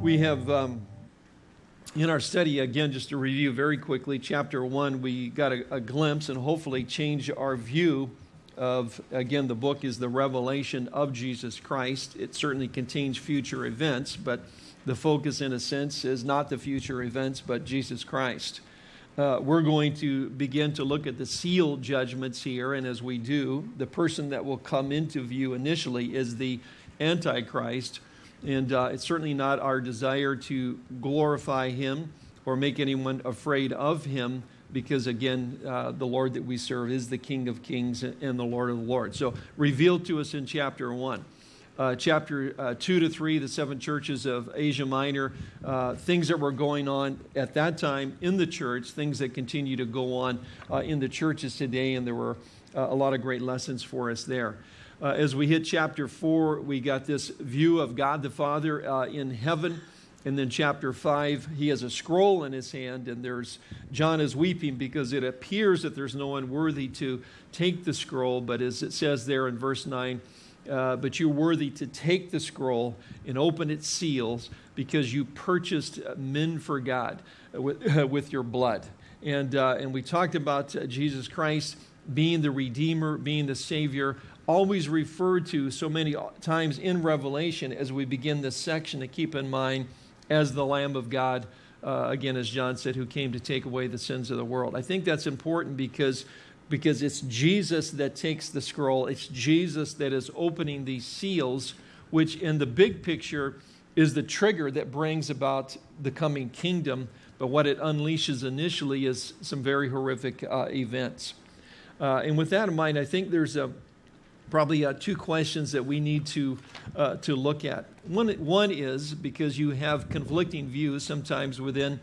We have, um, in our study, again, just to review very quickly, chapter one, we got a, a glimpse and hopefully change our view of, again, the book is the revelation of Jesus Christ. It certainly contains future events, but the focus, in a sense, is not the future events, but Jesus Christ. Uh, we're going to begin to look at the seal judgments here, and as we do, the person that will come into view initially is the Antichrist and uh, it's certainly not our desire to glorify him or make anyone afraid of him because, again, uh, the Lord that we serve is the King of kings and the Lord of the Lords. So, revealed to us in chapter 1. Uh, chapter uh, 2 to 3, the seven churches of Asia Minor, uh, things that were going on at that time in the church, things that continue to go on uh, in the churches today, and there were uh, a lot of great lessons for us there. Uh, as we hit chapter 4, we got this view of God the Father uh, in heaven. And then chapter 5, he has a scroll in his hand, and there's John is weeping because it appears that there's no one worthy to take the scroll. But as it says there in verse 9, uh, but you're worthy to take the scroll and open its seals because you purchased men for God with, with your blood. And, uh, and we talked about uh, Jesus Christ being the Redeemer, being the Savior always referred to so many times in Revelation as we begin this section to keep in mind as the Lamb of God, uh, again, as John said, who came to take away the sins of the world. I think that's important because, because it's Jesus that takes the scroll, it's Jesus that is opening these seals, which in the big picture is the trigger that brings about the coming kingdom. But what it unleashes initially is some very horrific uh, events. Uh, and with that in mind, I think there's a probably uh, two questions that we need to, uh, to look at. One, one is because you have conflicting views sometimes within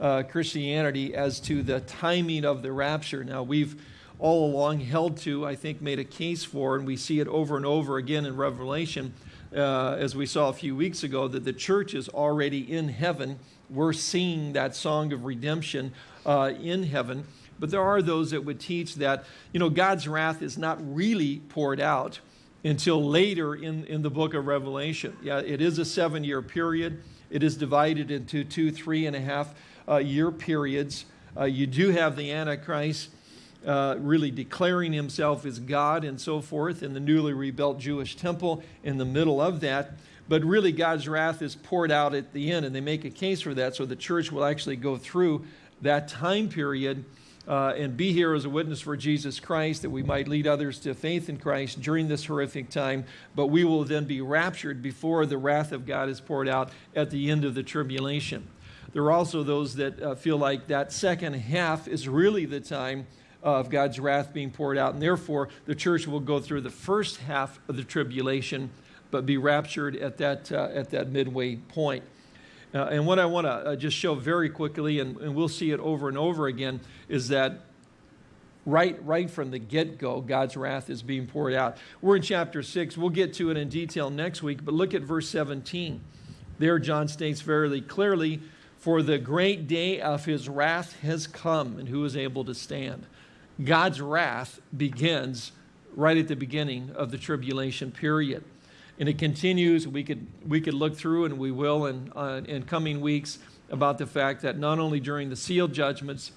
uh, Christianity as to the timing of the rapture. Now, we've all along held to, I think, made a case for, and we see it over and over again in Revelation, uh, as we saw a few weeks ago, that the church is already in heaven. We're seeing that song of redemption uh, in heaven. But there are those that would teach that, you know, God's wrath is not really poured out until later in, in the book of Revelation. Yeah, it is a seven year period. It is divided into two, three and a half uh, year periods. Uh, you do have the Antichrist uh, really declaring himself as God and so forth in the newly rebuilt Jewish temple in the middle of that. But really, God's wrath is poured out at the end, and they make a case for that. So the church will actually go through that time period uh, and be here as a witness for Jesus Christ, that we might lead others to faith in Christ during this horrific time. But we will then be raptured before the wrath of God is poured out at the end of the tribulation. There are also those that uh, feel like that second half is really the time of God's wrath being poured out, and therefore the church will go through the first half of the tribulation, but be raptured at that, uh, at that midway point. Uh, and what I want to uh, just show very quickly, and, and, we'll see it over and over again, is that right, right from the get-go, God's wrath is being poured out. We're in chapter 6. We'll get to it in detail next week, but look at verse 17. There, John states very clearly, For the great day of his wrath has come, and who is able to stand? God's wrath begins right at the beginning of the tribulation period. And it continues. We could, we could look through, and we will in, uh, in coming weeks, about the fact that not only during the seal judgments,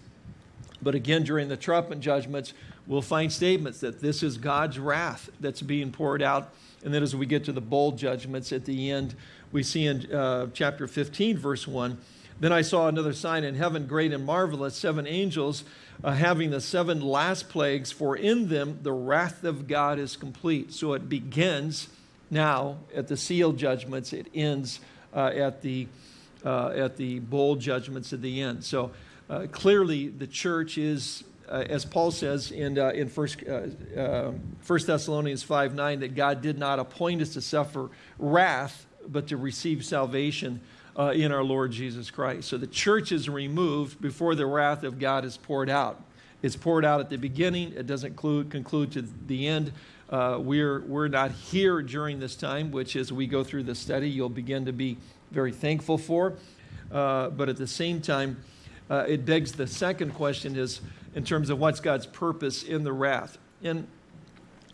but again during the trumpet judgments, we'll find statements that this is God's wrath that's being poured out. And then as we get to the bowl judgments at the end, we see in uh, chapter 15, verse 1, then I saw another sign in heaven, great and marvelous, seven angels uh, having the seven last plagues, for in them the wrath of God is complete. So it begins now at the seal judgments. It ends uh, at, the, uh, at the bowl judgments at the end. So uh, clearly the church is, uh, as Paul says in, uh, in First, uh, 1 Thessalonians 5 9, that God did not appoint us to suffer wrath, but to receive salvation in our Lord Jesus Christ. So the church is removed before the wrath of God is poured out. It's poured out at the beginning. It doesn't conclude to the end. Uh, we're, we're not here during this time, which as we go through the study, you'll begin to be very thankful for. Uh, but at the same time, uh, it begs the second question is in terms of what's God's purpose in the wrath. And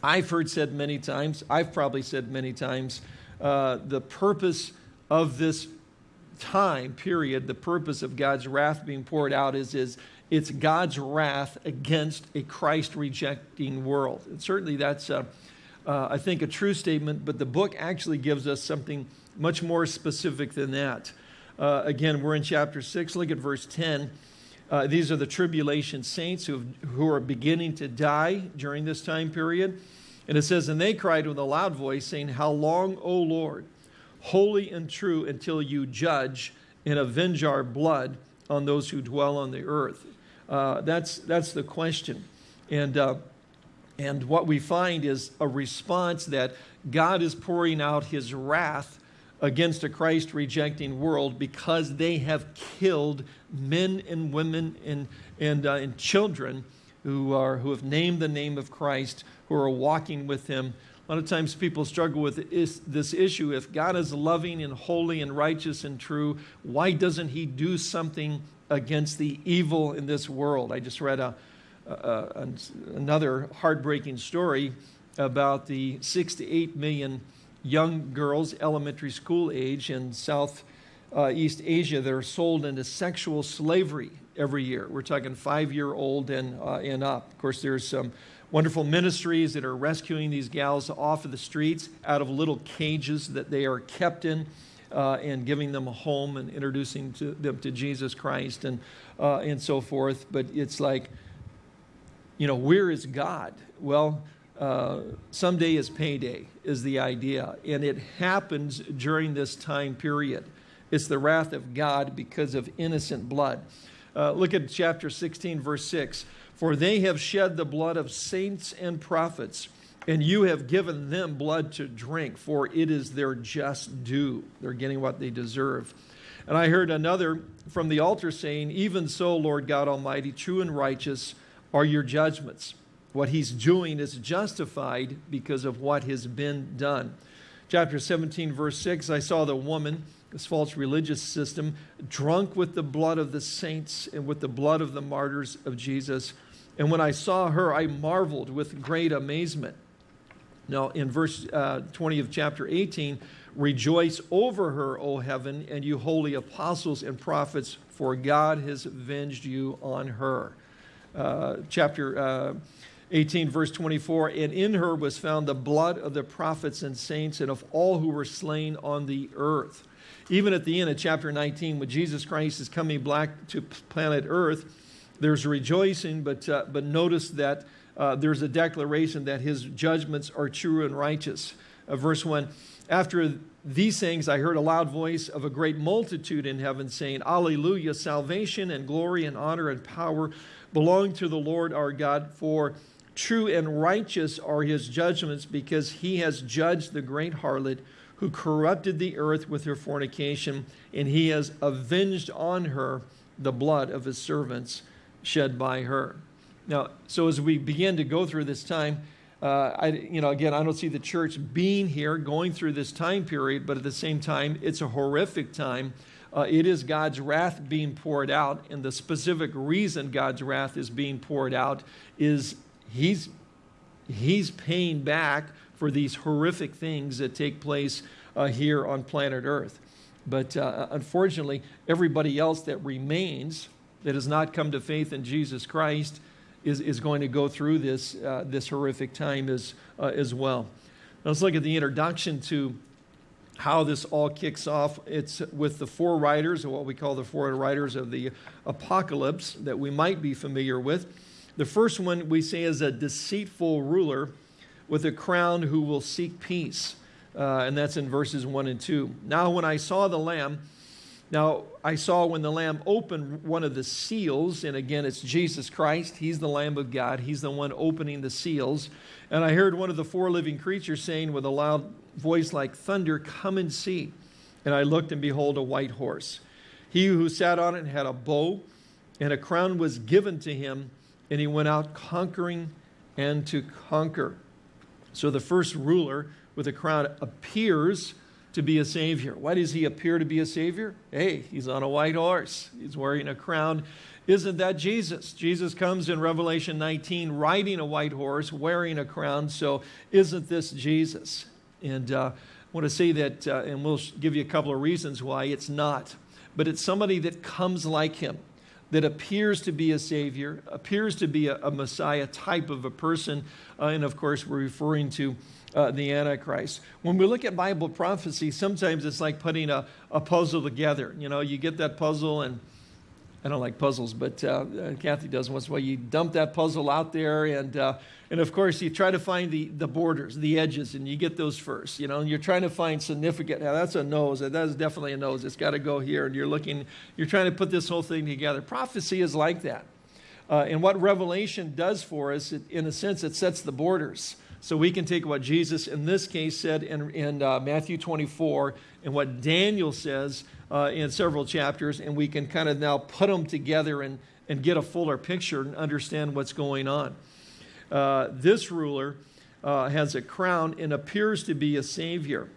I've heard said many times, I've probably said many times, uh, the purpose of this time period, the purpose of God's wrath being poured out is, is it's God's wrath against a Christ rejecting world. And certainly that's, uh, uh, I think, a true statement, but the book actually gives us something much more specific than that. Uh, again, we're in chapter 6. Look at verse 10. Uh, these are the tribulation saints who, who are beginning to die during this time period. And it says, And they cried with a loud voice, saying, How long, O Lord, holy and true, until you judge and avenge our blood on those who dwell on the earth? Uh, that's, that's the question. And, uh, and what we find is a response that God is pouring out his wrath against a Christ rejecting world because they have killed men and women and, and, uh, and children who, are, who have named the name of Christ, who are walking with him. A lot of times people struggle with this issue. If God is loving and holy and righteous and true, why doesn't he do something against the evil in this world? I just read a, a, another heartbreaking story about the six to eight million young girls, elementary school age in South uh, East Asia that are sold into sexual slavery every year. We're talking five-year-old and, uh, and up. Of course, there's some wonderful ministries that are rescuing these gals off of the streets out of little cages that they are kept in uh, and giving them a home and introducing to them to Jesus Christ and, uh, and so forth. But it's like, you know, where is God? Well, uh, someday is payday is the idea. And it happens during this time period. It's the wrath of God because of innocent blood. Uh, look at chapter 16, verse 6. For they have shed the blood of saints and prophets, and you have given them blood to drink, for it is their just due. They're getting what they deserve. And I heard another from the altar saying, Even so, Lord God Almighty, true and righteous are your judgments. What he's doing is justified because of what has been done. Chapter 17, verse 6 I saw the woman, this false religious system, drunk with the blood of the saints and with the blood of the martyrs of Jesus. And when I saw her, I marveled with great amazement. Now, in verse uh, 20 of chapter 18, rejoice over her, O heaven, and you holy apostles and prophets, for God has avenged you on her. Uh, chapter uh, 18, verse 24, and in her was found the blood of the prophets and saints and of all who were slain on the earth. Even at the end of chapter 19, when Jesus Christ is coming back to planet earth, there's rejoicing, but, uh, but notice that uh, there's a declaration that his judgments are true and righteous. Uh, verse 1 After these things, I heard a loud voice of a great multitude in heaven saying, Alleluia, salvation and glory and honor and power belong to the Lord our God, for True and righteous are his judgments because he has judged the great harlot who corrupted the earth with her fornication, and he has avenged on her the blood of his servants shed by her. Now, so as we begin to go through this time, uh, I, you know, again, I don't see the church being here going through this time period, but at the same time, it's a horrific time. Uh, it is God's wrath being poured out, and the specific reason God's wrath is being poured out is he's, he's paying back for these horrific things that take place uh, here on planet Earth. But uh, unfortunately, everybody else that remains, that has not come to faith in Jesus Christ, is, is going to go through this, uh, this horrific time as, uh, as well. Now let's look at the introduction to how this all kicks off. It's with the four riders, or what we call the four riders of the apocalypse, that we might be familiar with. The first one we say is a deceitful ruler with a crown who will seek peace. Uh, and that's in verses 1 and 2. Now, when I saw the Lamb, now I saw when the Lamb opened one of the seals, and again, it's Jesus Christ. He's the Lamb of God. He's the one opening the seals. And I heard one of the four living creatures saying with a loud voice like thunder, Come and see. And I looked, and behold, a white horse. He who sat on it had a bow, and a crown was given to him and he went out conquering and to conquer. So the first ruler with a crown appears to be a savior. Why does he appear to be a savior? Hey, he's on a white horse. He's wearing a crown. Isn't that Jesus? Jesus comes in Revelation 19 riding a white horse, wearing a crown. So isn't this Jesus? And uh, I want to say that, uh, and we'll give you a couple of reasons why it's not. but it's somebody that comes like him, that appears to be a savior, appears to be a, a Messiah type of a person. Uh, and of course, we're referring to uh, the Antichrist. When we look at Bible prophecy, sometimes it's like putting a, a puzzle together. You know, you get that puzzle and I don't like puzzles, but uh, uh Kathy does once in a while. You dump that puzzle out there, and uh, and of course you try to find the the borders, the edges, and you get those first. You know, and you're trying to find significant. Now that's a nose. That is definitely a nose. It's got to go here, and you're looking. You're trying to put this whole thing together. Prophecy is like that, uh, and what Revelation does for us, it, in a sense, it sets the borders. So we can take what Jesus in this case said in, in uh, Matthew 24 and what Daniel says uh, in several chapters, and we can kind of now put them together and, and get a fuller picture and understand what's going on. Uh, this ruler uh, has a crown and appears to be a savior.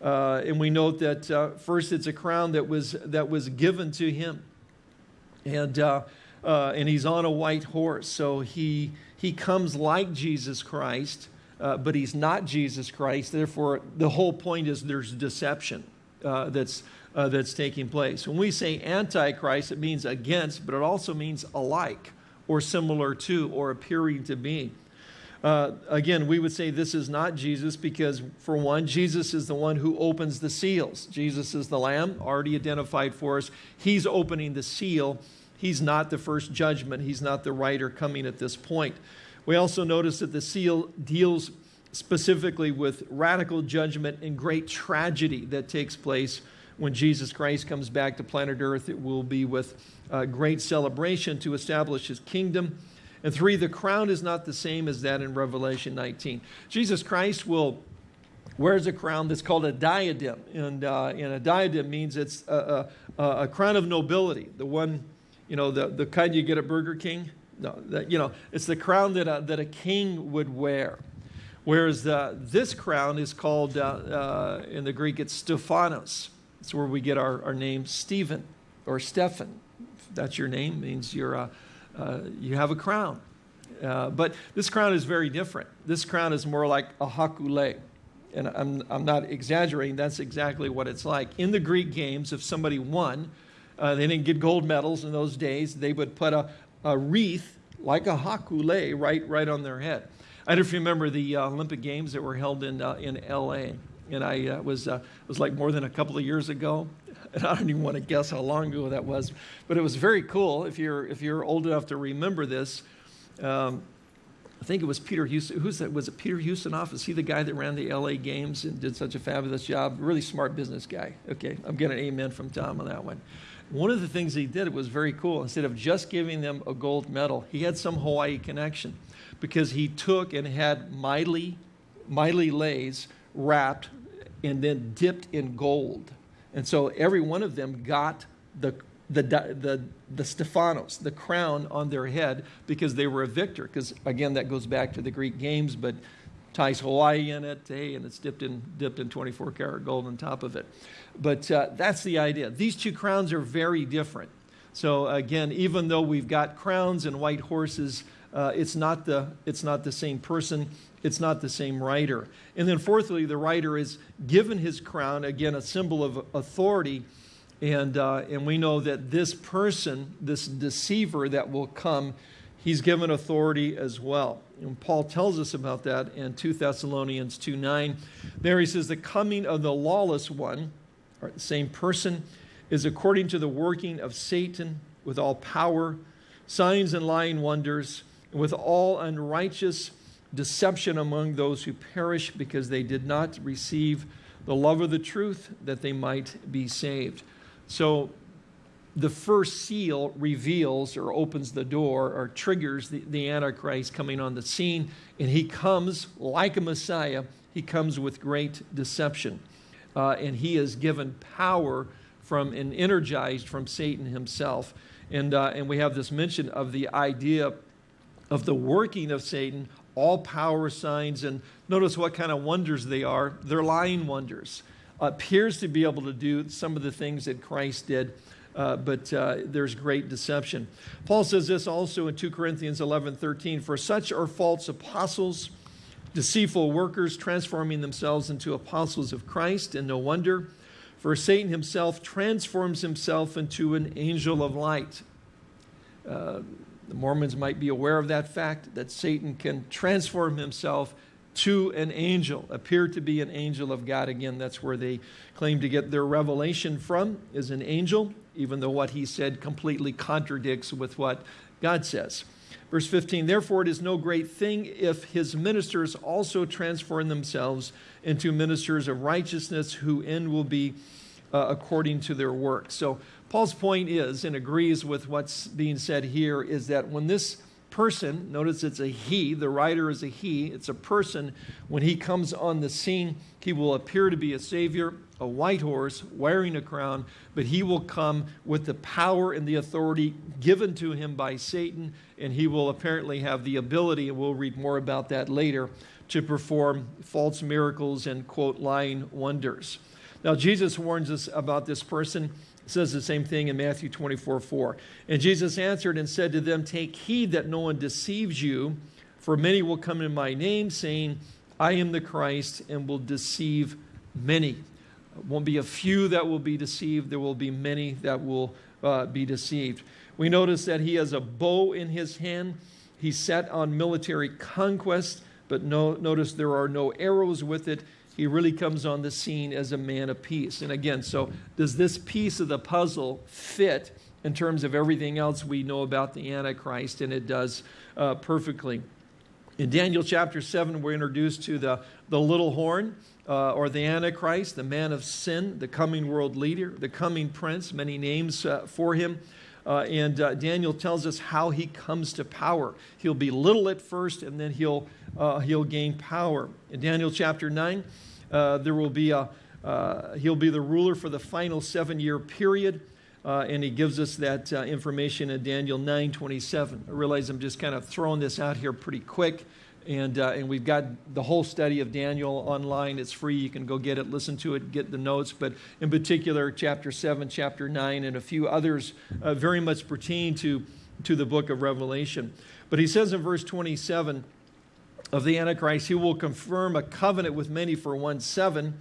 Uh, and we note that uh, first it's a crown that was, that was given to him. And, and he's on a white horse. So he, he comes like Jesus Christ uh, but he's not Jesus Christ. Therefore, the whole point is there's deception uh, that's, uh, that's taking place. When we say antichrist, it means against, but it also means alike or similar to or appearing to be. Uh, again, we would say this is not Jesus because, for one, Jesus is the one who opens the seals. Jesus is the Lamb, already identified for us. He's opening the seal. He's not the first judgment. He's not the writer coming at this point. We also notice that the seal deals specifically with radical judgment and great tragedy that takes place when Jesus Christ comes back to planet Earth. It will be with uh, great celebration to establish his kingdom. And three, the crown is not the same as that in Revelation 19. Jesus Christ will wears a crown that's called a diadem. And, uh, and a diadem means it's a, a, a, crown of nobility, the one, you know, the, the kind you get at Burger King. No, that, you know, it's the crown that a, that a king would wear. Whereas uh, this crown is called, uh, uh, in the Greek, it's Stephanos. It's where we get our, our name Stephen or Stephan. That's your name, means you're a, uh, you have a crown. Uh, but this crown is very different. This crown is more like a haku lei. And I'm, I'm not exaggerating, that's exactly what it's like. In the Greek games, if somebody won, uh, they didn't get gold medals in those days. They would put a, a wreath like a haku lei right, right on their head. I don't know if you remember the uh, Olympic Games that were held in, uh, in LA. And I uh, was, uh, was like more than a couple of years ago. And I don't even want to guess how long ago that was. But it was very cool if you're, if you're old enough to remember this. Um, I think it was Peter Houston. Who's that? Was it Peter Ustinov? Is he the guy that ran the LA Games and did such a fabulous job? Really smart business guy. Okay, I'm getting an amen from Tom on that one. One of the things he did was very cool. Instead of just giving them a gold medal, he had some Hawaii connection because he took and had Maile, Maile leis wrapped and then dipped in gold. And so every one of them got the, the, the, the Stephanos, the crown on their head because they were a victor. Because again, that goes back to the Greek games, but ties Hawaii in it, hey, and it's dipped in, dipped in 24 karat gold on top of it. But uh, that's the idea. These two crowns are very different. So again, even though we've got crowns and white horses, uh, it's, not the, it's not the same person. It's not the same writer. And then fourthly, the writer is given his crown, again, a symbol of authority. And, uh, and we know that this person, this deceiver that will come, he's given authority as well. And Paul tells us about that in 2 Thessalonians 2 9. There he says, The coming of the lawless one, or the same person, is according to the working of Satan with all power, signs and lying wonders, with all unrighteous deception among those who perish because they did not receive the love of the truth that they might be saved. So the first seal reveals or opens the door or triggers the, the Antichrist coming on the scene, and he comes like a Messiah. He comes with great deception, uh, and he is given power from and energized from Satan himself. And, uh, and we have this mention of the idea of the working of Satan, all power signs, and notice what kind of wonders they are. They're lying wonders. appears to be able to do some of the things that Christ did uh, but uh, there's great deception. Paul says this also in 2 Corinthians 11 13 For such are false apostles, deceitful workers, transforming themselves into apostles of Christ, and no wonder. For Satan himself transforms himself into an angel of light. Uh, the Mormons might be aware of that fact that Satan can transform himself to an angel, appear to be an angel of God. Again, that's where they claim to get their revelation from, is an angel, even though what he said completely contradicts with what God says. Verse 15, therefore it is no great thing if his ministers also transform themselves into ministers of righteousness, who end will be uh, according to their work. So Paul's point is, and agrees with what's being said here, is that when this person, notice it's a he, the writer is a he, it's a person, when he comes on the scene, he will appear to be a savior, a white horse, wearing a crown, but he will come with the power and the authority given to him by Satan, and he will apparently have the ability, and we'll read more about that later, to perform false miracles and, quote, lying wonders. Now, Jesus warns us about this person says the same thing in Matthew 24, 4. And Jesus answered and said to them, Take heed that no one deceives you, for many will come in my name, saying, I am the Christ, and will deceive many. Won't be a few that will be deceived, there will be many that will uh, be deceived. We notice that he has a bow in his hand. He's set on military conquest, but no, notice there are no arrows with it he really comes on the scene as a man of peace. And again, so does this piece of the puzzle fit in terms of everything else we know about the Antichrist? And it does uh, perfectly. In Daniel chapter 7, we're introduced to the, the little horn, uh, or the Antichrist, the man of sin, the coming world leader, the coming prince, many names uh, for him. Uh, and uh, Daniel tells us how he comes to power. He'll be little at first, and then he'll, uh, he'll gain power. In Daniel chapter 9, uh, there will be a, he'll be the ruler for the final seven year period. Uh, and he gives us that uh, information in Daniel 9 27. I realize I'm just kind of throwing this out here pretty quick. And, uh, and we've got the whole study of Daniel online. It's free. You can go get it, listen to it, get the notes. But in particular, chapter 7, chapter 9, and a few others uh, very much pertain to, to the book of Revelation. But he says in verse 27 of the Antichrist, he will confirm a covenant with many for one seven.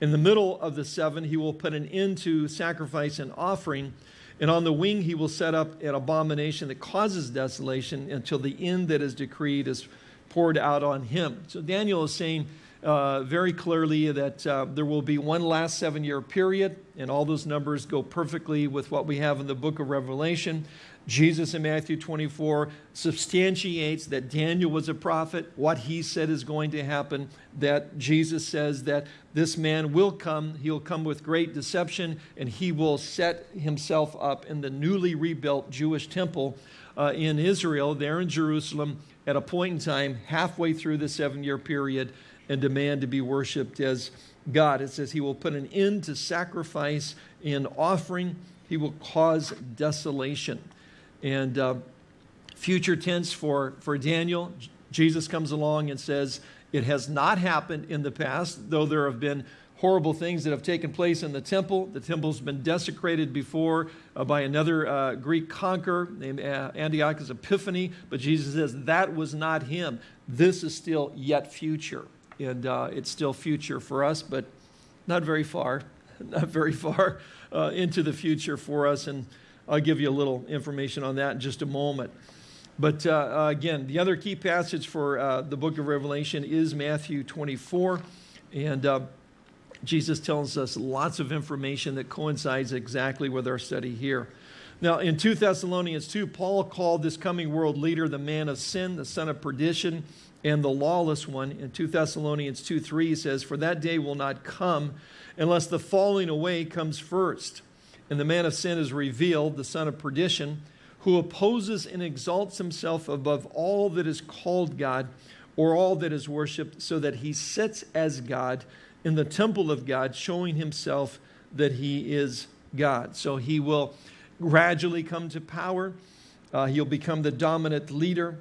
In the middle of the seven, he will put an end to sacrifice and offering. And on the wing, he will set up an abomination that causes desolation until the end that is decreed is poured out on him. So Daniel is saying uh, very clearly that uh, there will be one last seven year period, and all those numbers go perfectly with what we have in the book of Revelation. Jesus in Matthew 24 substantiates that Daniel was a prophet, what he said is going to happen, that Jesus says that this man will come, he'll come with great deception, and he will set himself up in the newly rebuilt Jewish temple uh, in Israel, there in Jerusalem, at a point in time halfway through the seven year period, and demand to be worshiped as God. It says he will put an end to sacrifice and offering, he will cause desolation. And uh, future tense for, for Daniel, Jesus comes along and says, It has not happened in the past, though there have been horrible things that have taken place in the temple. The temple's been desecrated before uh, by another uh, Greek conqueror named uh, Antiochus Epiphanes, but Jesus says that was not him. This is still yet future, and uh, it's still future for us, but not very far, not very far uh, into the future for us. And I'll give you a little information on that in just a moment. But uh, again, the other key passage for the book of Revelation is Matthew 24. And Jesus tells us lots of information that coincides exactly with our study here. Now, in 2 Thessalonians 2, Paul called this coming world leader the man of sin, the son of perdition, and the lawless one. In 2 Thessalonians 2 3, he says, For that day will not come unless the falling away comes first and the man of sin is revealed, the son of perdition, who opposes and exalts himself above all that is called God or all that is worshiped, so that he sits as God in the temple of God, showing himself that he is God. So he will gradually come to power. Uh, he'll become the dominant leader.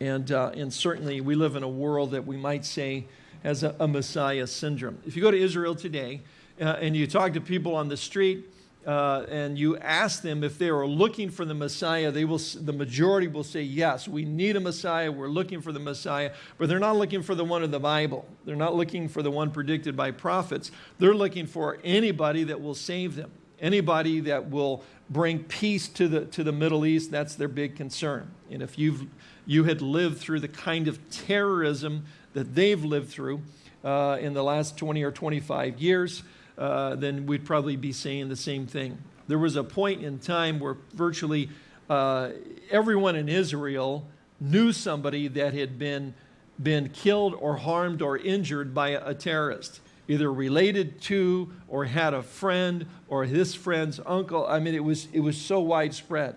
And, uh, and certainly we live in a world that we might say has a, a Messiah syndrome. If you go to Israel today uh, and you talk to people on the street, uh, and you ask them if they are looking for the Messiah, they will, the majority will say, yes, we need a Messiah, we're looking for the Messiah, but they're not looking for the one of the Bible. They're not looking for the one predicted by prophets. They're looking for anybody that will save them, anybody that will bring peace to the, to the Middle East. That's their big concern. And if you've, you had lived through the kind of terrorism that they've lived through uh, in the last 20 or 25 years, uh, then we'd probably be saying the same thing. There was a point in time where virtually uh, everyone in Israel knew somebody that had been, been killed or harmed or injured by a, terrorist, either related to or had a friend or his friend's uncle. I mean, it was, it was so widespread.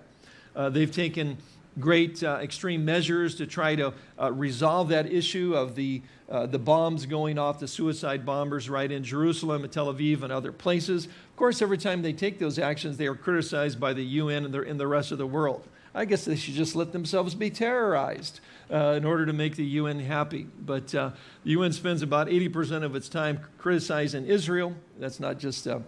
Uh, they've taken great uh, extreme measures to try to uh, resolve that issue of the, uh, the bombs going off, the suicide bombers right in Jerusalem and Tel Aviv and other places. Of course, every time they take those actions, they are criticized by the UN and the, and the rest of the world. I guess they should just let themselves be terrorized uh, in order to make the UN happy. But uh, the UN spends about 80% of its time criticizing Israel. That's not just, uh,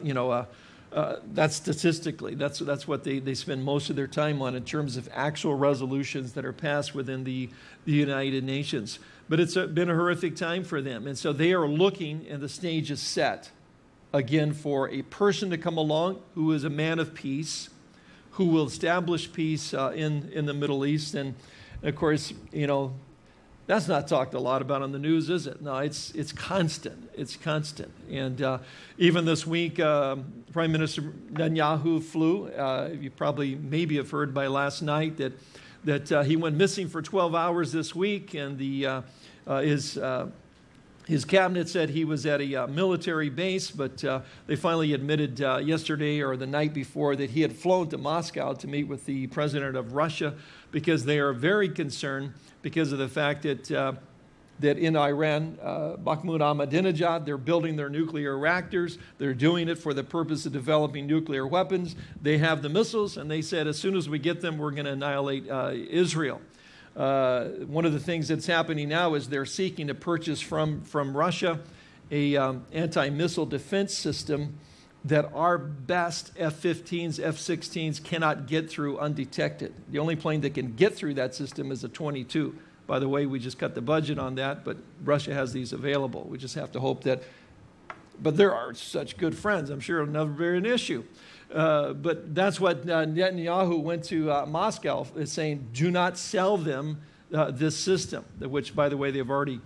you know, uh, that's statistically, that's, that's what they, they spend most of their time on in terms of actual resolutions that are passed within the, the United Nations. But it's a, been a horrific time for them. And so they are looking, and the stage is set, again, for a person to come along who is a man of peace, who will establish peace uh, in, in the Middle East. And of course, you know, that's not talked a lot about on the news, is it? No, it's, it's constant. It's constant. And uh, even this week, uh, Prime Minister Netanyahu flew. Uh, you probably maybe have heard by last night that, that uh, he went missing for 12 hours this week, and the, uh, uh, his, his cabinet said he was at a military base, but they finally admitted yesterday or the night before that he had flown to Moscow to meet with the president of Russia because they are very concerned because of the fact that, uh, that in Iran, uh, Mahmoud Ahmadinejad, they're building their nuclear reactors. They're doing it for the purpose of developing nuclear weapons. They have the missiles, and they said as soon as we get them, we're going to annihilate uh, Israel. Uh, one of the things that's happening now is they're seeking to purchase from, from Russia a um, anti-missile defense system that our best F-15s, F-16s cannot get through undetected. The only plane that can get through that system is a 22. By the way, we just cut the budget on that, but Russia has these available. We just have to hope that, but there are such good friends. I'm sure it'll never be an issue. Uh, but that's what uh, Netanyahu went to uh, Moscow saying, do not sell them uh, this system, which, by the way, they've already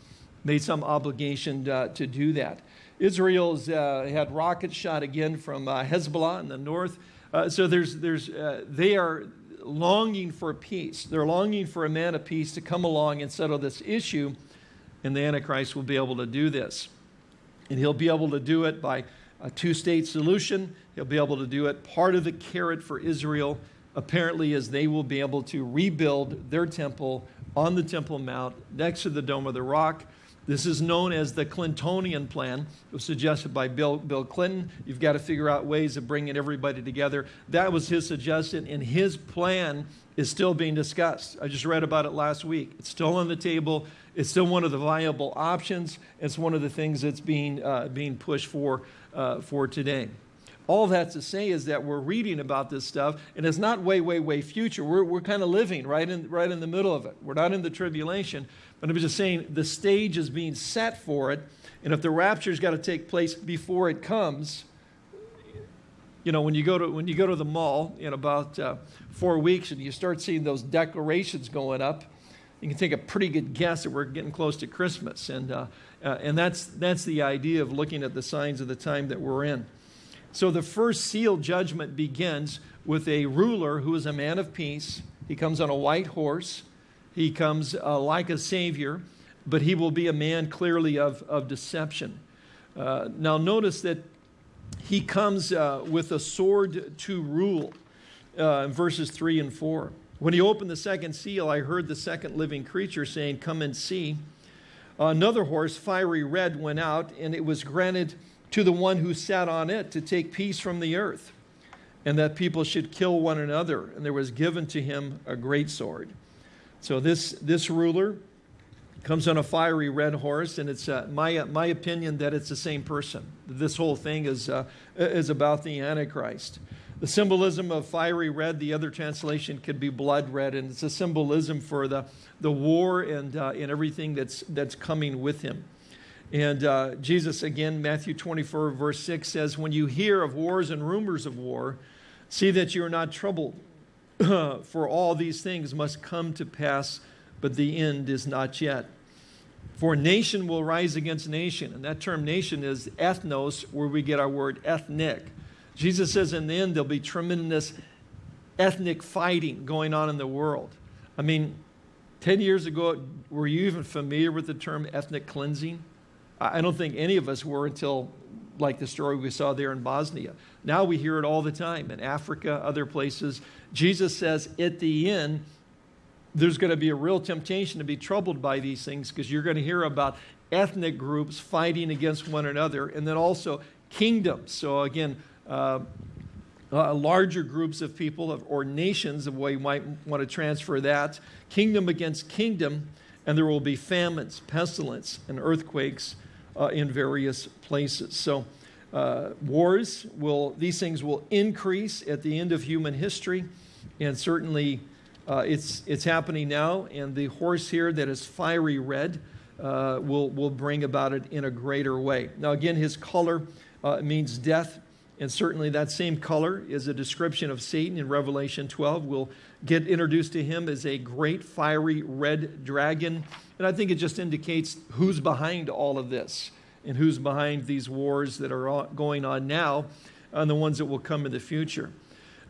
made some obligation uh, to do that. Israel's uh, had rockets shot again from uh, Hezbollah in the north. Uh, so there's, there's, uh, they are longing for peace. They're longing for a man of peace to come along and settle this issue, and the Antichrist will be able to do this. And he'll be able to do it by a two-state solution. He'll be able to do it. Part of the carrot for Israel apparently is they will be able to rebuild their temple on the Temple Mount next to the Dome of the Rock. This is known as the Clintonian plan. It was suggested by Bill, Bill Clinton. You've got to figure out ways of bringing everybody together. That was his suggestion, and his plan is still being discussed. I just read about it last week. It's still on the table. It's still one of the viable options. It's one of the things that's being, uh, being pushed for, uh, for today. All that to say is that we're reading about this stuff, and it's not way, way, way future. We're, we're kind of living right in, right in the middle of it. We're not in the tribulation, but I'm just saying the stage is being set for it. And if the rapture's got to take place before it comes, you know, when you go to, when you go to the mall in about uh, four weeks and you start seeing those decorations going up, you can take a pretty good guess that we're getting close to Christmas. And, uh, uh, and that's, that's the idea of looking at the signs of the time that we're in. So the first seal judgment begins with a ruler who is a man of peace. He comes on a white horse. He comes uh, like a savior, but he will be a man clearly of, of deception. Uh, now, notice that he comes uh, with a sword to rule uh, verses 3 and 4. When he opened the second seal, I heard the second living creature saying, Come and see. Another horse, fiery red, went out, and it was granted to the one who sat on it to take peace from the earth, and that people should kill one another. And there was given to him a great sword. So this, this ruler, comes on a fiery red horse, and it's uh, my, uh, my opinion that it's the same person. This whole thing is, uh, is about the Antichrist. The symbolism of fiery red, the other translation could be blood red, and it's a symbolism for the, the war and, uh, and everything that's, that's coming with him. And uh, Jesus, again, Matthew 24, verse 6 says, When you hear of wars and rumors of war, see that you are not troubled, for all these things must come to pass, but the end is not yet. For nation will rise against nation, and that term nation is ethnos, where we get our word ethnic. Jesus says in the end there'll be tremendous ethnic fighting going on in the world. I mean, 10 years ago, were you even familiar with the term ethnic cleansing? I don't think any of us were until like the story we saw there in Bosnia. Now we hear it all the time in Africa, other places. Jesus says at the end, there's going to be a real temptation to be troubled by these things because you're going to hear about ethnic groups fighting against one another and then also kingdoms. So again, uh, uh, larger groups of people or nations, the way you might want to transfer that, kingdom against kingdom, and there will be famines, pestilence, and earthquakes in various places. So uh, wars will, these things will increase at the end of human history, and certainly uh, it's, it's happening now, and the horse here that is fiery red uh, will, will bring about it in a greater way. Now again, his color means death and certainly that same color is a description of Satan in Revelation 12. We'll get introduced to him as a great fiery red dragon. And I think it just indicates who's behind all of this and who's behind these wars that are going on now and the ones that will come in the future.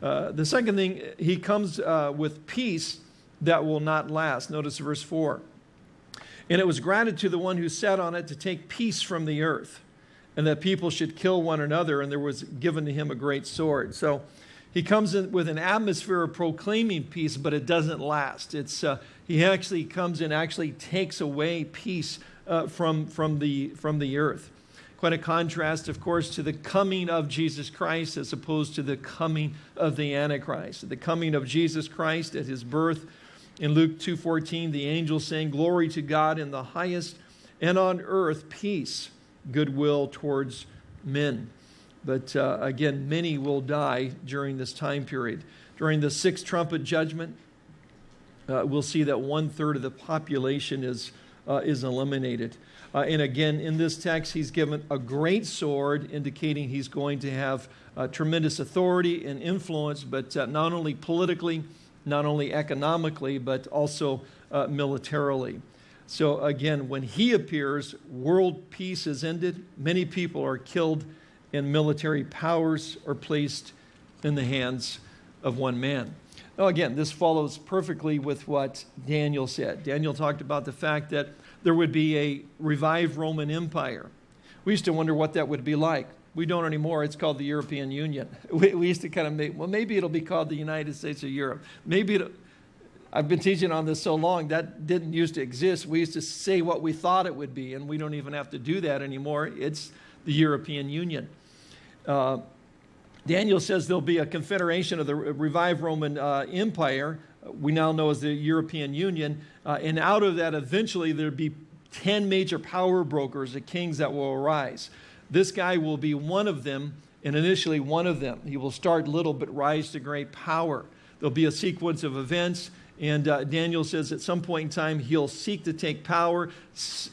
Uh, the second thing, he comes uh, with peace that will not last. Notice verse 4. And it was granted to the one who sat on it to take peace from the earth and that people should kill one another, and there was given to him a great sword. So he comes in with an atmosphere of proclaiming peace, but it doesn't last. It's, uh, he actually comes and actually takes away peace uh, from, from, the, from the earth. Quite a contrast, of course, to the coming of Jesus Christ as opposed to the coming of the Antichrist. The coming of Jesus Christ at his birth in Luke 2.14, the angel saying, Glory to God in the highest, and on earth peace goodwill towards men. But uh, again, many will die during this time period. During the sixth trumpet judgment, uh, we'll see that one third of the population is, uh, is eliminated. Uh, and again, in this text, he's given a great sword, indicating he's going to have uh, tremendous authority and influence, but uh, not only politically, not only economically, but also militarily. So again, when he appears, world peace is ended. Many people are killed and military powers are placed in the hands of one man. Now again, this follows perfectly with what Daniel said. Daniel talked about the fact that there would be a revived Roman Empire. We used to wonder what that would be like. We don't anymore. It's called the European Union. We, we used to kind of make, well, maybe it'll be called the United States of Europe. Maybe it'll, I've been teaching on this so long, that didn't used to exist. We used to say what we thought it would be, and we don't even have to do that anymore. It's the European Union. Uh, Daniel says there'll be a confederation of the revived Roman uh, Empire, we now know as the European Union, uh, and out of that eventually there'll be 10 major power brokers, the kings that will arise. This guy will be one of them, and initially one of them. He will start little but rise to great power. There'll be a sequence of events and uh, Daniel says at some point in time, he'll seek to take power,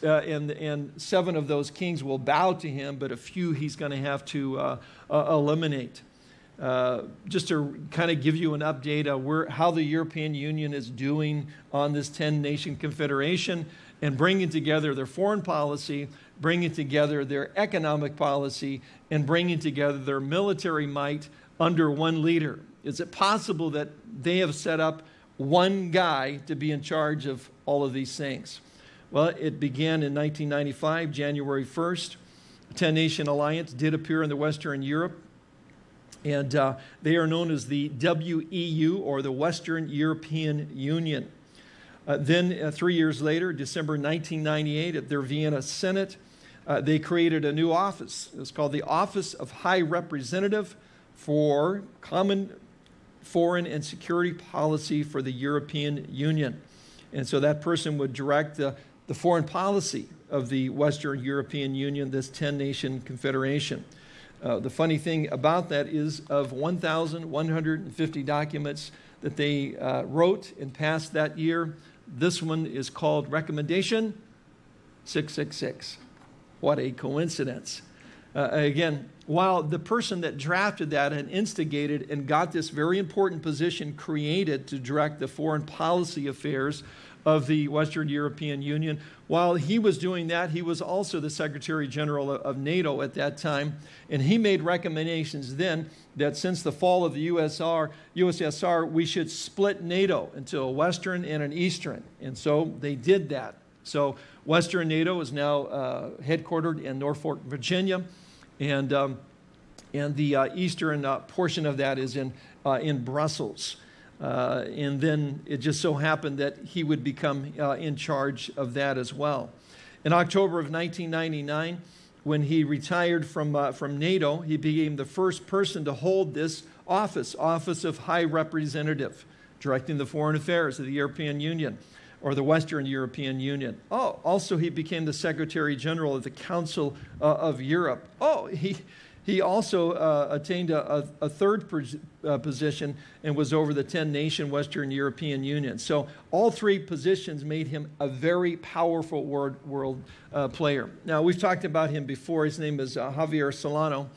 uh, and, and seven of those kings will bow to him, but a few he's going to have to uh, uh, eliminate. Uh, just to kind of give you an update on where, how the European Union is doing on this 10-nation confederation and bringing together their foreign policy, bringing together their economic policy, and bringing together their military might under one leader. Is it possible that they have set up one guy to be in charge of all of these things? Well, it began in 1995, January 1st. 10 Nation Alliance did appear in the Western Europe, and uh, they are known as the WEU, or the Western European Union. Uh, then, uh, three years later, December 1998, at their Vienna Summit, uh, they created a new office. It's called the Office of High Representative for Common foreign and security policy for the European Union. And so that person would direct the the foreign policy of the Western European Union, this 10-nation confederation. Uh, the funny thing about that is of 1,150 documents that they uh, wrote and passed that year, this one is called Recommendation 666. What a coincidence. Uh, again, while the person that drafted that and instigated and got this very important position created to direct the foreign policy affairs of the Western European Union, while he was doing that, he was also the Secretary General of NATO at that time, and he made recommendations then that since the fall of the USR, USSR, we should split NATO into a Western and an Eastern, and so they did that. So Western NATO is now uh, headquartered in Norfolk, Virginia, and, um, and the uh, eastern uh, portion of that is in, uh, in Brussels. Uh, and then it just so happened that he would become uh, in charge of that as well. In October of 1999, when he retired from, from NATO, he became the first person to hold this office, Office of High Representative, directing the foreign affairs of the European Union or the Western European Union. Oh, also he became the Secretary General of the Council uh, of Europe. Oh, he, he also uh, attained a, a, third uh, position and was over the 10-nation Western European Union. So all three positions made him a very powerful world, world uh, player. Now, we've talked about him before. His name is uh, Javier Solana.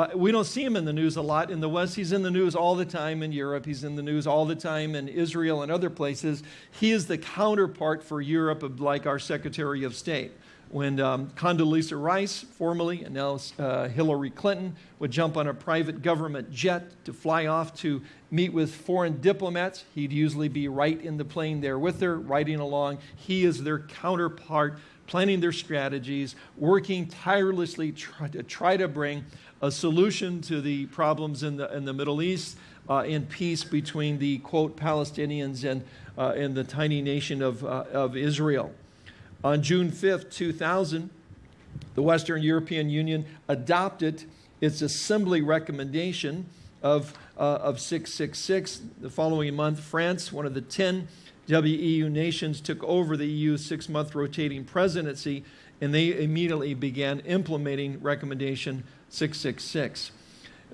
Uh, we don't see him in the news a lot in the West. He's in the news all the time in Europe. He's in the news all the time in Israel and other places. He is the counterpart for Europe of like our Secretary of State when um, Condoleezza Rice, formerly, and now uh, Hillary Clinton, would jump on a private government jet to fly off to meet with foreign diplomats. He'd usually be right in the plane there with her, riding along. He is their counterpart, planning their strategies, working tirelessly try to try to bring a solution to the problems in the, in the Middle East, uh, in peace between the, quote, Palestinians and, uh, and the tiny nation of, uh, of Israel. On June 5th, 2000, the Western European Union adopted its assembly recommendation of, uh, of 666. The following month, France, one of the 10 WEU nations, took over the EU's six-month rotating presidency, and they immediately began implementing recommendation 666.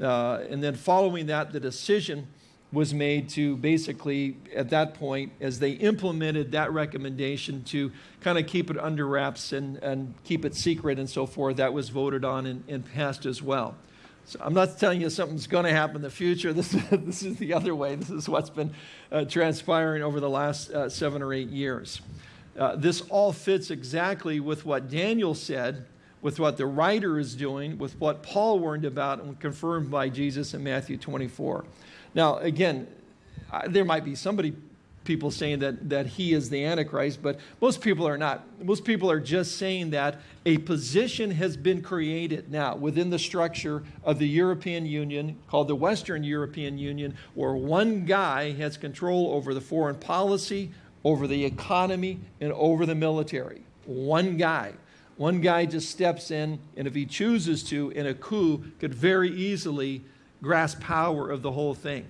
Uh, and then following that, the decision was made to basically, at that point, as they implemented that recommendation to kind of keep it under wraps and, and keep it secret and so forth, that was voted on and, and passed as well. So I'm not telling you something's going to happen in the future. This, this is the other way. This is what's been uh, transpiring over the last uh, seven or eight years. Uh, this all fits exactly with what Daniel said, with what the writer is doing, with what Paul warned about and confirmed by Jesus in Matthew 24. Now, again, there might be somebody, people saying that, that he is the Antichrist, but most people are not. Most people are just saying that a position has been created now within the structure of the European Union, called the Western European Union, where one guy has control over the foreign policy, over the economy, and over the military. One guy. One guy just steps in, and if he chooses to, in a coup, could very easily grasp power of the whole thing.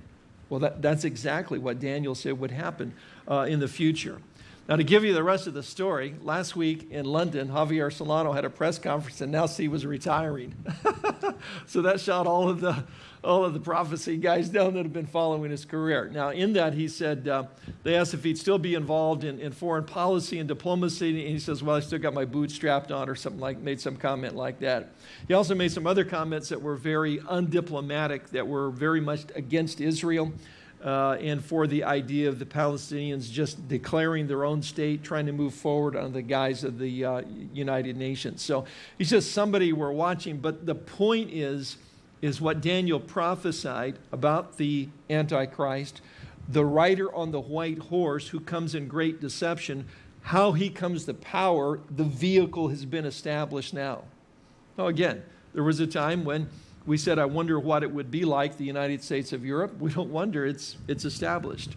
Well, that, that's exactly what Daniel said would happen uh, in the future. Now, to give you the rest of the story, last week in London, Javier Solana had a press conference and now he was retiring. so that shot all of the all of the prophecy guys down that have been following his career. Now, in that, he said, uh, they asked if he'd still be involved in, in foreign policy and diplomacy, and he says, well, I still got my boots strapped on, or something like, made some comment like that. He also made some other comments that were very undiplomatic, that were very much against Israel. Uh, and for the idea of the Palestinians just declaring their own state, trying to move forward under the guise of the uh, United Nations. So he's just somebody we're watching. But the point is, is what Daniel prophesied about the Antichrist, the rider on the white horse who comes in great deception, how he comes to power, the vehicle has been established now. Now, again, there was a time when we said, I wonder what it would be like the United States of Europe. We don't wonder, it's, it's established.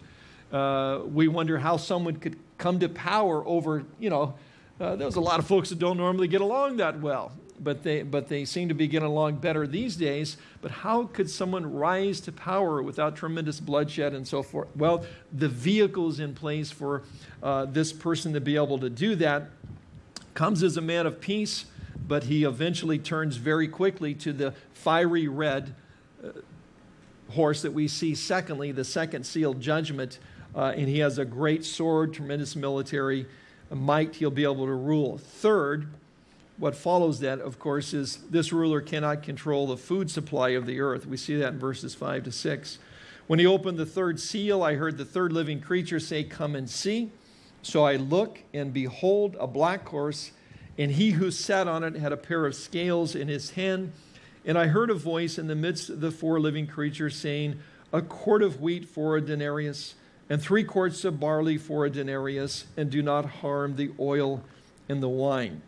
Uh, we wonder how someone could come to power over, you know, uh, there's a lot of folks that don't normally get along that well. but they, but they seem to be getting along better these days. But how could someone rise to power without tremendous bloodshed and so forth? Well, the vehicles in place for uh, this person to be able to do that comes as a man of peace, but he eventually turns very quickly to the fiery red uh, horse that we see secondly, the second sealed judgment. Uh, and he has a great sword, tremendous military might he'll be able to rule. Third, what follows that, of course, is this ruler cannot control the food supply of the earth. We see that in verses 5 to 6. When he opened the third seal, I heard the third living creature say, Come and see. So I look, and behold, a black horse, and he who sat on it had a pair of scales in his hand. And I heard a voice in the midst of the four living creatures saying, A quart of wheat for a denarius and three quarts of barley for a denarius, and do not harm the oil and the wine.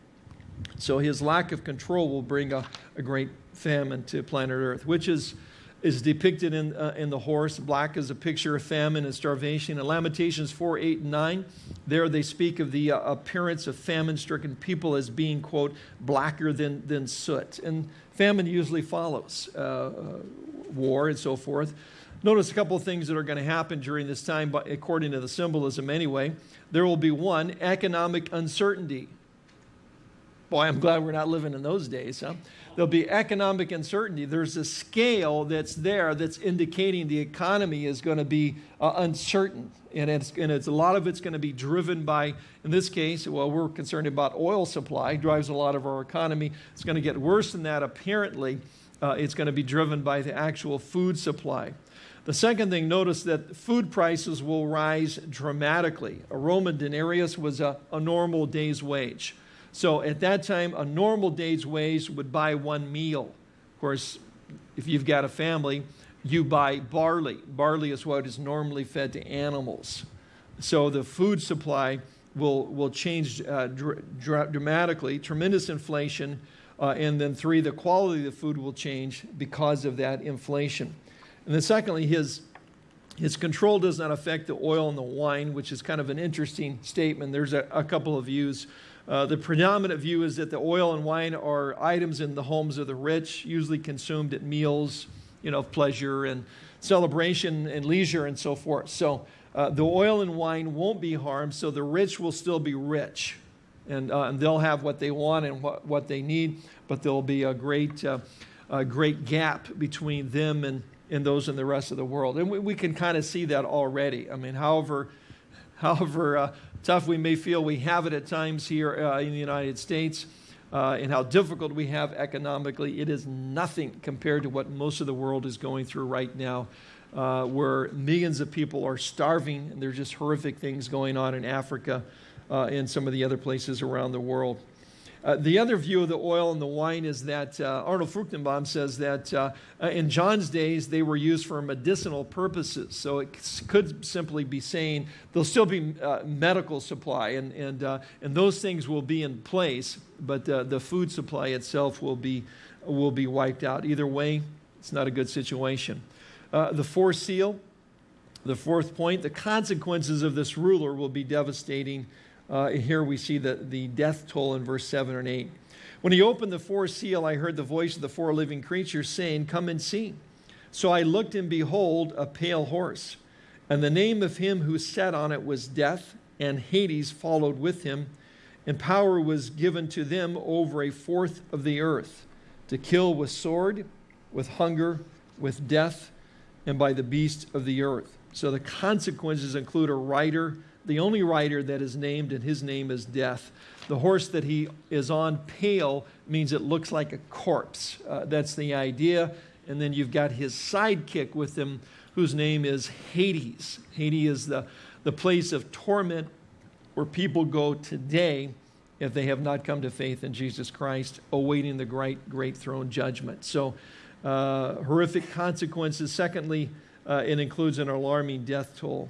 So his lack of control will bring a, a great famine to planet Earth, which is, is depicted in, uh, in the horse. Black is a picture of famine and starvation. In Lamentations 4, 8, and 9, there they speak of the uh, appearance of famine-stricken people as being, quote, blacker than, than soot. And famine usually follows uh, uh war and so forth. Notice a couple of things that are going to happen during this time, but according to the symbolism anyway. There will be one, economic uncertainty. Boy, I'm glad we're not living in those days, huh? There'll be economic uncertainty. There's a scale that's there that's indicating the economy is going to be uh, uncertain. And, it's, and it's, a lot of it's going to be driven by, in this case, well, we're concerned about oil supply, drives a lot of our economy. It's going to get worse than that, apparently. Uh, it's going to be driven by the actual food supply. The second thing, notice that food prices will rise dramatically. A Roman denarius was a, a normal day's wage. So at that time, a normal day's wage would buy one meal. Of course, if you've got a family, you buy barley. Barley is what is normally fed to animals. So the food supply will, will change uh, dr dramatically, tremendous inflation. Uh, and then three, the quality of the food will change because of that inflation. And then secondly, his, his control does not affect the oil and the wine, which is kind of an interesting statement. There's a, a couple of views. Uh, the predominant view is that the oil and wine are items in the homes of the rich, usually consumed at meals, you know, of pleasure and celebration and leisure and so forth. So uh, the oil and wine won't be harmed, so the rich will still be rich. And, uh, and they'll have what they want and what, what they need, but there'll be a great, uh, a great gap between them and, in those in the rest of the world. And we, we can kind of see that already. I mean, however, however uh, tough we may feel we have it at times here uh, in the United States, uh, and how difficult we have economically, it is nothing compared to what most of the world is going through right now, uh, where millions of people are starving, and there's just horrific things going on in Africa uh, and some of the other places around the world. Uh, the other view of the oil and the wine is that uh, Arnold Fruchtenbaum says that uh, uh, in John's days they were used for medicinal purposes. So it could simply be saying there'll still be uh, medical supply and, and, and those things will be in place, but the food supply itself will be, will be wiped out. Either way, it's not a good situation. the fourth seal, the fourth point, the consequences of this ruler will be devastating uh, here we see the, the death toll in verse 7 and 8. When he opened the fourth seal, I heard the voice of the four living creatures saying, Come and see. So I looked, and behold, a pale horse. And the name of him who sat on it was Death, and Hades followed with him. And power was given to them over a fourth of the earth, to kill with sword, with hunger, with death, and by the beast of the earth. So the consequences include a rider the only rider that is named, and his name is Death. The horse that he is on, pale, means it looks like a corpse. Uh, that's the idea. And then you've got his sidekick with him, whose name is Hades. Hades is the, the place of torment where people go today if they have not come to faith in Jesus Christ, awaiting the great, great throne judgment. So, uh, horrific consequences. Secondly, uh, it includes an alarming death toll.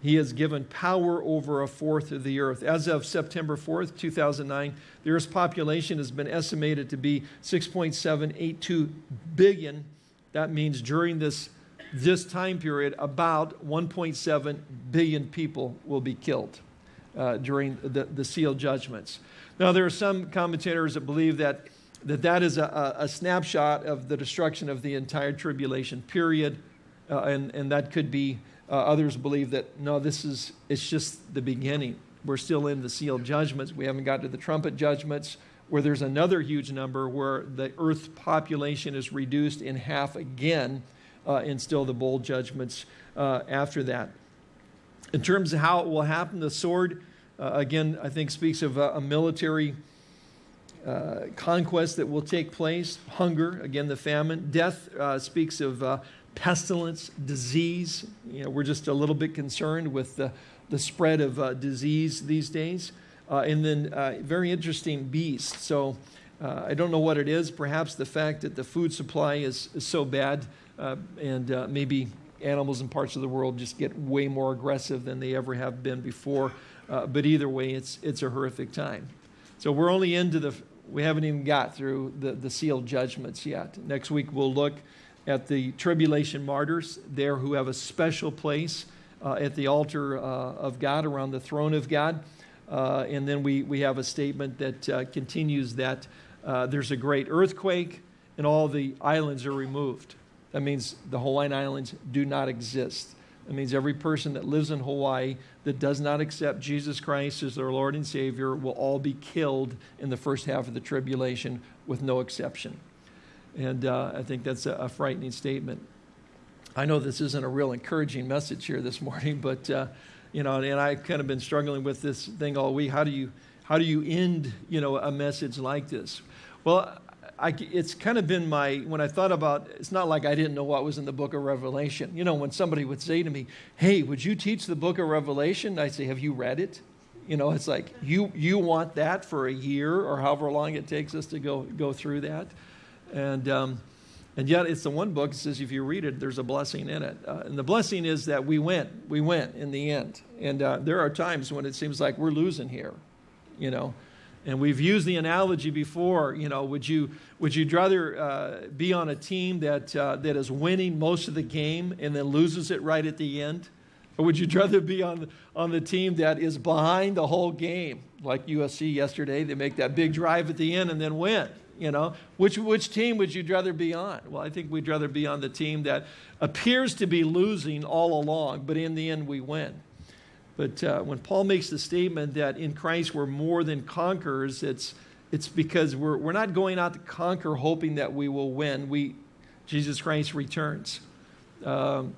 He has given power over a fourth of the earth. As of September 4th, 2009, the Earth's population has been estimated to be 6.782 billion. That means during this, this time period, about 1.7 billion people will be killed uh, during the, the seal judgments. Now, there are some commentators that believe that that that is a, a, snapshot of the destruction of the entire tribulation period. Uh, and, and that could be, uh, others believe that, no, this is, it's just the beginning. We're still in the sealed judgments. We haven't got to the trumpet judgments where there's another huge number where the earth population is reduced in half again uh, and still the bowl judgments uh, after that. In terms of how it will happen, the sword, uh, again, I think speaks of a, a military uh, conquest that will take place, hunger, again, the famine. Death uh, speaks of uh, pestilence, disease. You know, we're just a little bit concerned with the, the spread of uh, disease these days. Uh, and then uh, very interesting beast. So I don't know what it is. Perhaps the fact that the food supply is, is so bad and maybe animals in parts of the world just get way more aggressive than they ever have been before. Uh, but either way, it's, it's a horrific time. So we're only into the, we haven't even got through the, the sealed judgments yet. Next week, we'll look at the tribulation martyrs there who have a special place uh, at the altar uh, of God, around the throne of God. Uh, and then we, we have a statement that uh, continues that uh, there's a great earthquake and all the islands are removed. That means the Hawaiian Islands do not exist. That means every person that lives in Hawaii that does not accept Jesus Christ as their Lord and Savior will all be killed in the first half of the tribulation with no exception. And uh, I think that's a, a, frightening statement. I know this isn't a real encouraging message here this morning, but uh, you know, and I've kind of been struggling with this thing all week. How do you how do you end you know a message like this? Well, I, it's kind of been my, when I thought about, it's not like I didn't know what was in the book of Revelation. You know, when somebody would say to me, hey, would you teach the book of Revelation? I'd say, have you read it? You know, it's like, you, you want that for a year or however long it takes us to go, go through that. And, um, and yet it's the one book that says if you read it, there's a blessing in it. Uh, and the blessing is that we win. We win in the end. And uh, there are times when it seems like we're losing here, you know. And we've used the analogy before, you know, would you, would you rather uh, be on a team that, uh, that is winning most of the game and then loses it right at the end? Or would you rather be on, on the team that is behind the whole game, like USC yesterday? They make that big drive at the end and then win. You know, which, which team would you rather be on? Well, I think we'd rather be on the team that appears to be losing all along, but in the end we win. But uh, when Paul makes the statement that in Christ we're more than conquerors, it's, it's because we're, we're not going out to conquer hoping that we will win. We, Jesus Christ returns. Um,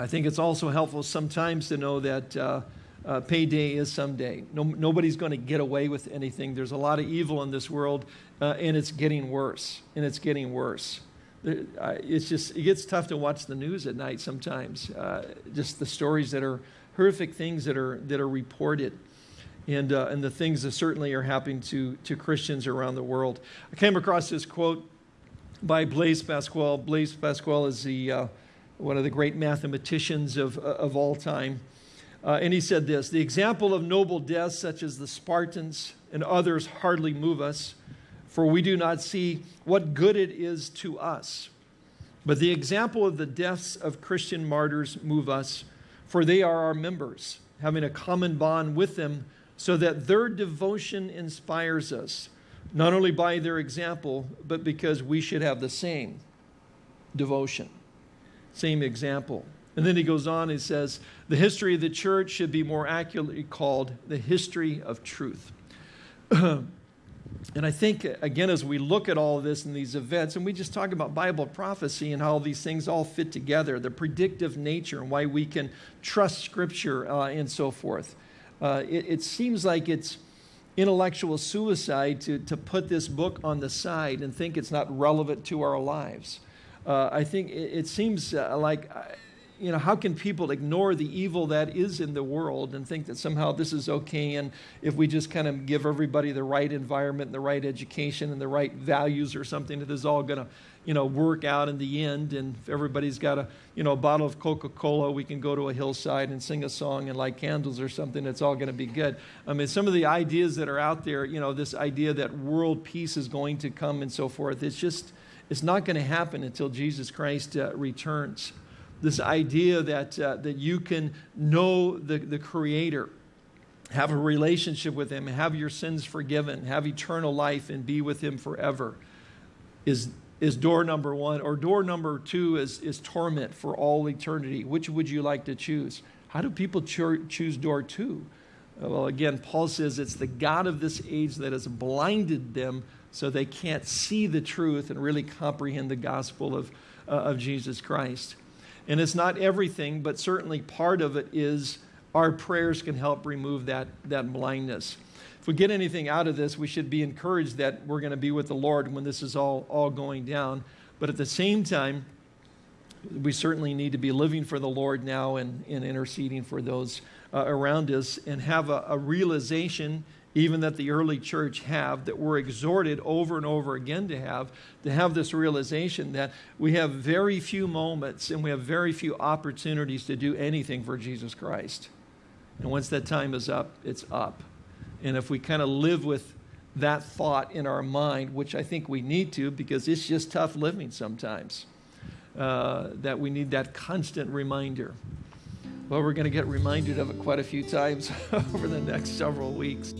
I think it's also helpful sometimes to know that uh, uh, payday is someday. No, nobody's going to get away with anything. There's a lot of evil in this world, uh, and it's getting worse, and it's getting worse. It's just, it gets tough to watch the news at night sometimes. Uh, just the stories that are horrific things that are, that are reported. And, uh, and the things that certainly are happening to, to Christians around the world. I came across this quote by Blaise Pascal. Blaise Pascal is the, uh, one of the great mathematicians of, of all time. Uh, and he said this The example of noble deaths, such as the Spartans and others, hardly move us, for we do not see what good it is to us. But the example of the deaths of Christian martyrs move us for they are our members, having a common bond with them, so that their devotion inspires us, not only by their example, but because we should have the same devotion, same example. And then he goes on and says, the history of the church should be more accurately called the history of truth. And I think, again, as we look at all of this and these events, and we just talk about Bible prophecy and how these things all fit together, the predictive nature and why we can trust Scripture uh, and so forth, uh, it, it, seems like it's intellectual suicide to, to put this book on the side and think it's not relevant to our lives. Uh, I think it, it seems uh, like uh, you know, how can people ignore the evil that is in the world and think that somehow this is okay? And if we just kind of give everybody the right environment, and the right education, and the right values or something, that is all going to, you know, work out in the end. And if everybody's got a, you know, a bottle of Coca-Cola, we can go to a hillside and sing a song and light candles or something. It's all going to be good. I mean, some of the ideas that are out there, you know, this idea that world peace is going to come and so forth, it's just, it's not going to happen until Jesus Christ uh, returns this idea that, uh, that you can know the, the Creator have a relationship with Him, have your sins forgiven, have eternal life, and be with Him forever is, is door number one. Or door number two is, is torment for all eternity. Which would you like to choose? How do people cho- choose door two? Well, again, Paul says it's the God of this age that has blinded them so they can't see the truth and really comprehend the gospel of, uh, of Jesus Christ. And it's not everything, but certainly part of it is our prayers can help remove that, that blindness. If we get anything out of this, we should be encouraged that we're going to be with the Lord when this is all, all going down. But at the same time, we certainly need to be living for the Lord now and, and interceding for those uh, around us and have a, a realization even that the early church have, that we're exhorted over and over again to have, to have this realization that we have very few moments and we have very few opportunities to do anything for Jesus Christ. And once that time is up, it's up. And if we kind of live with that thought in our mind, which I think we need to because it's just tough living sometimes, uh, that we need that constant reminder. Well, we're going to get reminded of it quite a few times over the next several weeks.